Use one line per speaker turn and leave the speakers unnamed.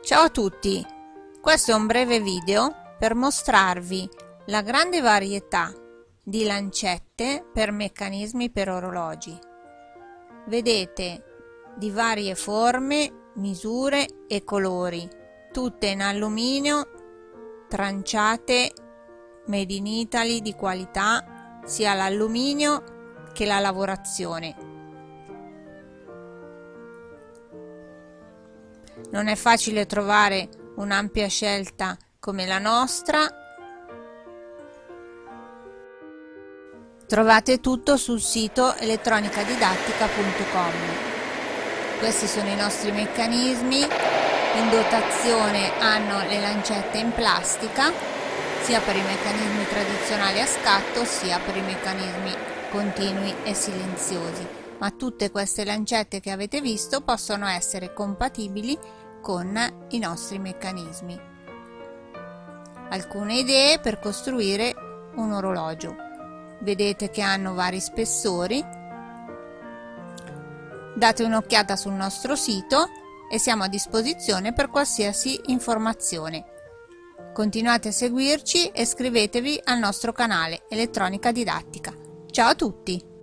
Ciao a tutti! Questo è un breve video per mostrarvi la grande varietà di lancette per meccanismi per orologi. Vedete di varie forme, misure e colori, tutte in alluminio, tranciate, made in Italy di qualità, sia l'alluminio che la lavorazione Non è facile trovare un'ampia scelta come la nostra. Trovate tutto sul sito elettronicadidattica.com. Questi sono i nostri meccanismi. In dotazione hanno le lancette in plastica, sia per i meccanismi tradizionali a scatto, sia per i meccanismi continui e silenziosi ma tutte queste lancette che avete visto possono essere compatibili con i nostri meccanismi. Alcune idee per costruire un orologio. Vedete che hanno vari spessori. Date un'occhiata sul nostro sito e siamo a disposizione per qualsiasi informazione. Continuate a seguirci e iscrivetevi al nostro canale Elettronica Didattica. Ciao a tutti!